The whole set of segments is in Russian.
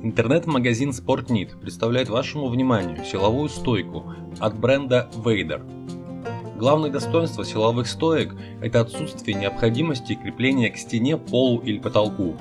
Интернет-магазин Sportnit представляет вашему вниманию силовую стойку от бренда Vader. Главное достоинство силовых стоек – это отсутствие необходимости крепления к стене, полу или потолку.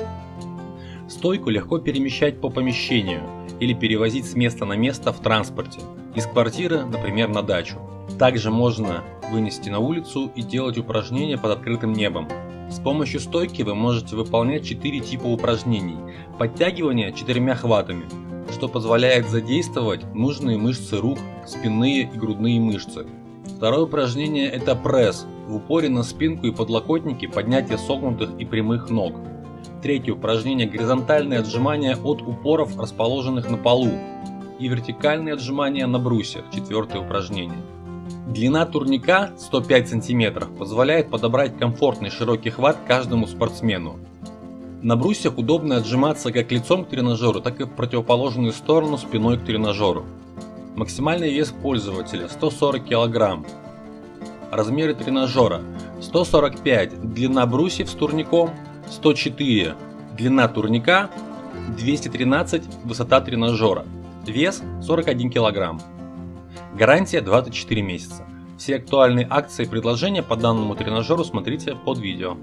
Стойку легко перемещать по помещению или перевозить с места на место в транспорте, из квартиры, например, на дачу. Также можно вынести на улицу и делать упражнения под открытым небом, с помощью стойки вы можете выполнять 4 типа упражнений. Подтягивание четырьмя хватами, что позволяет задействовать нужные мышцы рук, спинные и грудные мышцы. Второе упражнение это пресс, в упоре на спинку и подлокотники поднятие согнутых и прямых ног. Третье упражнение горизонтальные отжимания от упоров, расположенных на полу. И вертикальные отжимания на брусьях, четвертое упражнение. Длина турника 105 см позволяет подобрать комфортный широкий хват каждому спортсмену. На брусьях удобно отжиматься как лицом к тренажеру, так и в противоположную сторону спиной к тренажеру. Максимальный вес пользователя 140 кг. Размеры тренажера 145 длина брусьев с турником, 104 длина турника, 213 высота тренажера, вес 41 кг. Гарантия 24 месяца. Все актуальные акции и предложения по данному тренажеру смотрите под видео.